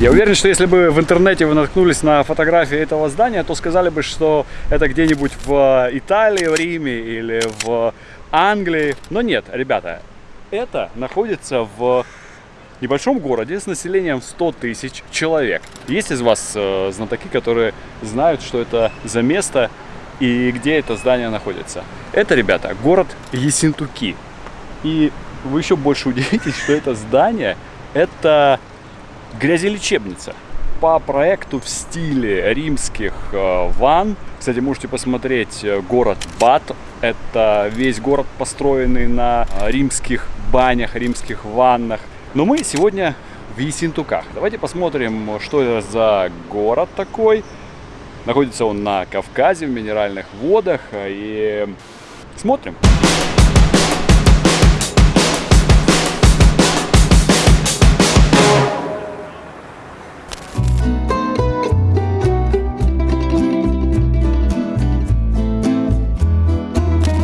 Я уверен, что если бы в интернете вы наткнулись на фотографии этого здания, то сказали бы, что это где-нибудь в Италии, в Риме или в Англии. Но нет, ребята, это находится в небольшом городе с населением 100 тысяч человек. Есть из вас э, знатоки, которые знают, что это за место и где это здание находится? Это, ребята, город Ессентуки. И вы еще больше удивитесь, что это здание, это грязелечебница по проекту в стиле римских э, ванн. Кстати, можете посмотреть э, город Бат. Это весь город, построенный на э, римских банях, римских ваннах. Но мы сегодня в Ессентуках. Давайте посмотрим, что это за город такой. Находится он на Кавказе, в минеральных водах. И смотрим.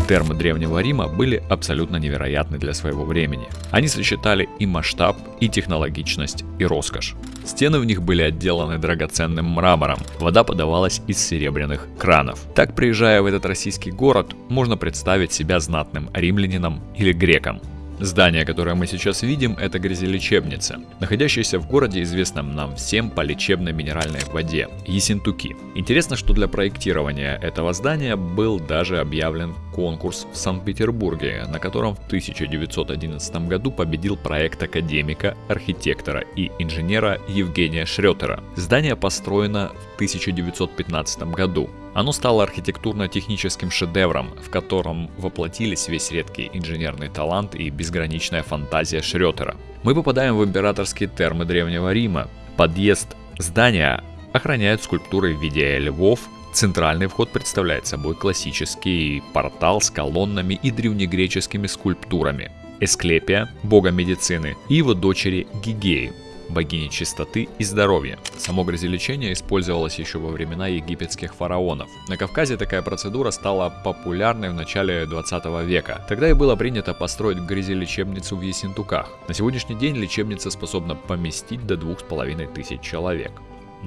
Термы Древнего Рима были абсолютно невероятны для своего времени. Они сочетали и масштаб, и технологичность, и роскошь. Стены в них были отделаны драгоценным мрамором, вода подавалась из серебряных кранов. Так, приезжая в этот российский город, можно представить себя знатным римлянином или греком. Здание, которое мы сейчас видим, это грязелечебница, находящаяся в городе, известном нам всем по лечебной минеральной воде – Ессентуки. Интересно, что для проектирования этого здания был даже объявлен конкурс в Санкт-Петербурге, на котором в 1911 году победил проект академика, архитектора и инженера Евгения Шретера. Здание построено в 1915 году, оно стало архитектурно-техническим шедевром, в котором воплотились весь редкий инженерный талант и безграничная фантазия Шрётера. Мы попадаем в императорские термы Древнего Рима. Подъезд здания охраняют скульптуры в виде львов, Центральный вход представляет собой классический портал с колоннами и древнегреческими скульптурами. Эсклепия, бога медицины, и его дочери Гигеи, богини чистоты и здоровья. Само грязелечение использовалось еще во времена египетских фараонов. На Кавказе такая процедура стала популярной в начале 20 века. Тогда и было принято построить грязелечебницу в Ессентуках. На сегодняшний день лечебница способна поместить до 2500 человек.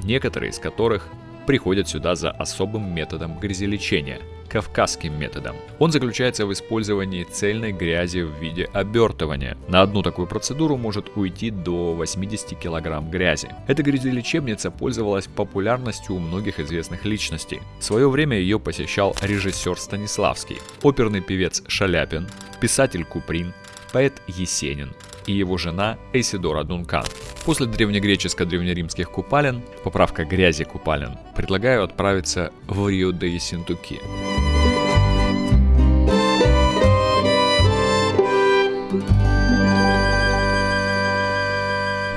Некоторые из которых приходят сюда за особым методом грязелечения – кавказским методом. Он заключается в использовании цельной грязи в виде обертывания. На одну такую процедуру может уйти до 80 кг грязи. Эта грязелечебница пользовалась популярностью у многих известных личностей. В свое время ее посещал режиссер Станиславский, оперный певец Шаляпин, писатель Куприн, поэт Есенин, и его жена Эсидора Дункан. После древнегреческо-древнеримских купалин, поправка грязи купалин, предлагаю отправиться в Рио-де-Синтуки.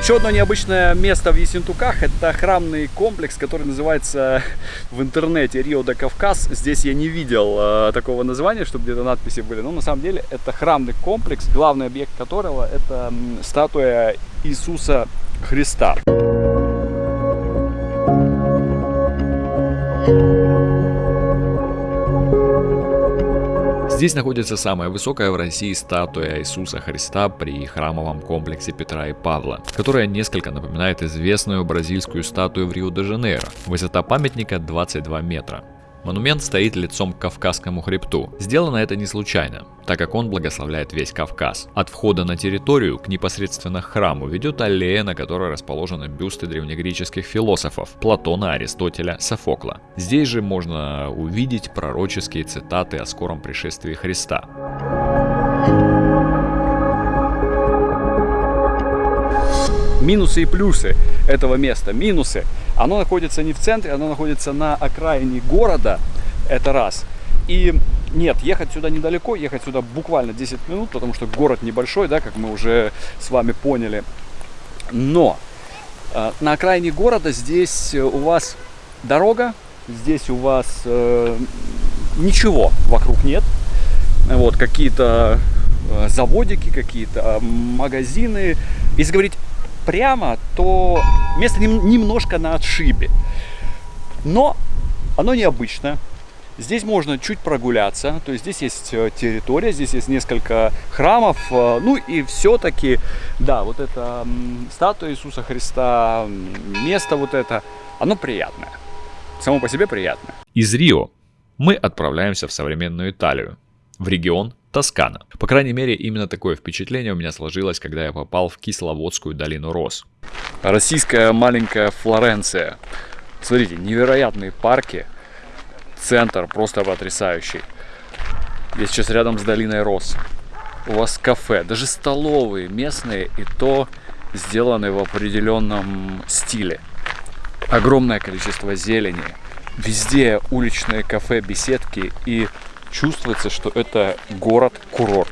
Еще одно необычное место в Ессентуках – это храмный комплекс, который называется в интернете Рио де Кавказ. Здесь я не видел э, такого названия, чтобы где-то надписи были. Но на самом деле это храмный комплекс, главный объект которого – это статуя Иисуса Христа. Здесь находится самая высокая в России статуя Иисуса Христа при храмовом комплексе Петра и Павла, которая несколько напоминает известную бразильскую статую в Рио-де-Жанейро. Высота памятника 22 метра. Монумент стоит лицом к Кавказскому хребту. Сделано это не случайно, так как он благословляет весь Кавказ. От входа на территорию к непосредственно храму ведет аллея, на которой расположены бюсты древнегреческих философов Платона, Аристотеля, Софокла. Здесь же можно увидеть пророческие цитаты о скором пришествии Христа. минусы и плюсы этого места. Минусы. Оно находится не в центре, оно находится на окраине города. Это раз. И нет, ехать сюда недалеко, ехать сюда буквально 10 минут, потому что город небольшой, да, как мы уже с вами поняли. Но э, на окраине города здесь у вас дорога, здесь у вас э, ничего вокруг нет. Вот, какие-то э, заводики, какие-то магазины. Если говорить прямо, то место немножко на отшибе. Но оно необычное. Здесь можно чуть прогуляться, то есть здесь есть э, территория, здесь есть несколько храмов, э, ну и все-таки, да, вот это статуя Иисуса Христа, место вот это, оно приятное, само по себе приятное. Из Рио мы отправляемся в современную Италию, в регион Тоскана. По крайней мере, именно такое впечатление у меня сложилось, когда я попал в Кисловодскую долину Рос. Российская маленькая Флоренция. Смотрите, невероятные парки, центр просто потрясающий. Я сейчас рядом с долиной Рос. У вас кафе, даже столовые местные, и то сделаны в определенном стиле. Огромное количество зелени. Везде уличные кафе, беседки и чувствуется, что это город-курорт.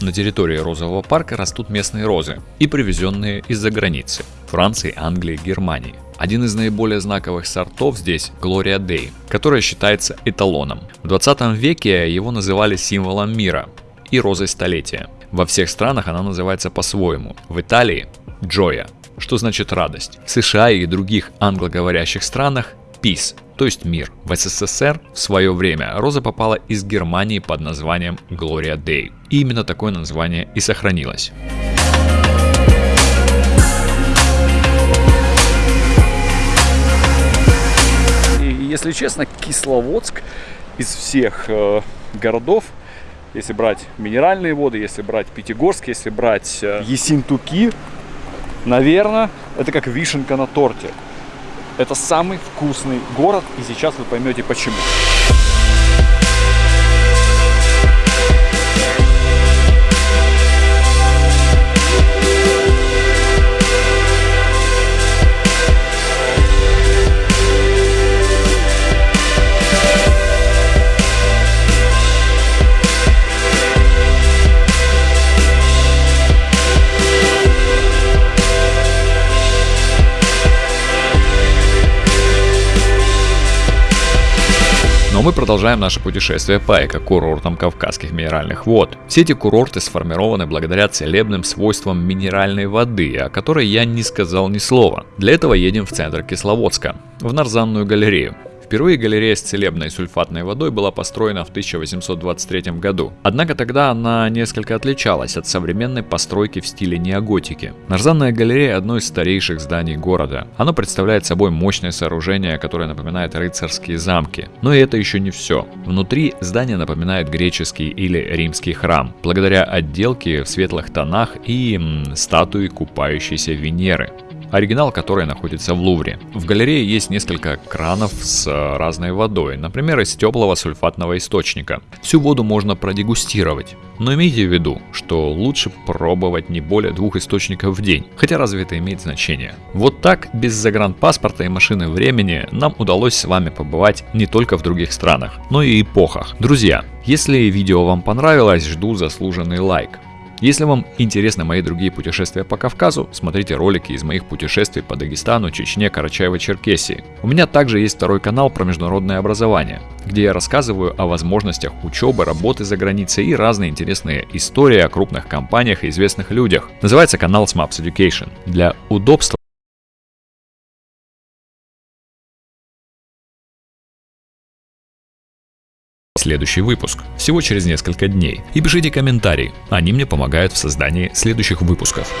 На территории розового парка растут местные розы и привезенные из-за границы – Франции, Англии, Германии. Один из наиболее знаковых сортов здесь – Gloria Day, которая считается эталоном. В 20 веке его называли символом мира и розой столетия. Во всех странах она называется по-своему. В Италии – Джоя, что значит радость. В США и других англоговорящих странах – Peace, то есть мир. В СССР в свое время роза попала из Германии под названием Gloria Day. И именно такое название и сохранилось. И, если честно, Кисловодск из всех э, городов если брать минеральные воды, если брать Пятигорск, если брать э, Есинтуки, наверное, это как вишенка на торте. Это самый вкусный город, и сейчас вы поймете почему. Но мы продолжаем наше путешествие по эко-курортам Кавказских минеральных вод. Все эти курорты сформированы благодаря целебным свойствам минеральной воды, о которой я не сказал ни слова. Для этого едем в центр Кисловодска, в Нарзанную галерею. Впервые галерея с целебной сульфатной водой была построена в 1823 году. Однако тогда она несколько отличалась от современной постройки в стиле неоготики. Нарзанная галерея – одно из старейших зданий города. Оно представляет собой мощное сооружение, которое напоминает рыцарские замки. Но и это еще не все. Внутри здание напоминает греческий или римский храм, благодаря отделке в светлых тонах и м, статуи купающейся Венеры оригинал которой находится в Лувре. В галерее есть несколько кранов с э, разной водой, например, из теплого сульфатного источника. Всю воду можно продегустировать, но имейте в виду, что лучше пробовать не более двух источников в день, хотя разве это имеет значение? Вот так, без загранпаспорта и машины времени, нам удалось с вами побывать не только в других странах, но и эпохах. Друзья, если видео вам понравилось, жду заслуженный лайк. Если вам интересны мои другие путешествия по Кавказу, смотрите ролики из моих путешествий по Дагестану, Чечне, Карачаево-Черкесии. У меня также есть второй канал про международное образование, где я рассказываю о возможностях учебы, работы за границей и разные интересные истории о крупных компаниях и известных людях. Называется канал SMAPS Education. Для удобства следующий выпуск, всего через несколько дней. И пишите комментарии, они мне помогают в создании следующих выпусков.